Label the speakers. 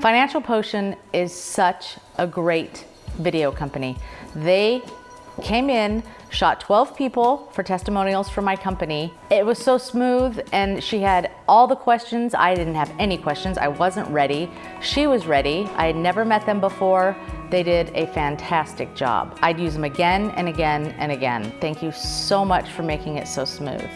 Speaker 1: Financial Potion is such a great video company. They came in, shot 12 people for testimonials for my company. It was so smooth and she had all the questions. I didn't have any questions. I wasn't ready. She was ready. I had never met them before. They did a fantastic job. I'd use them again and again and again. Thank you so much for making it so smooth.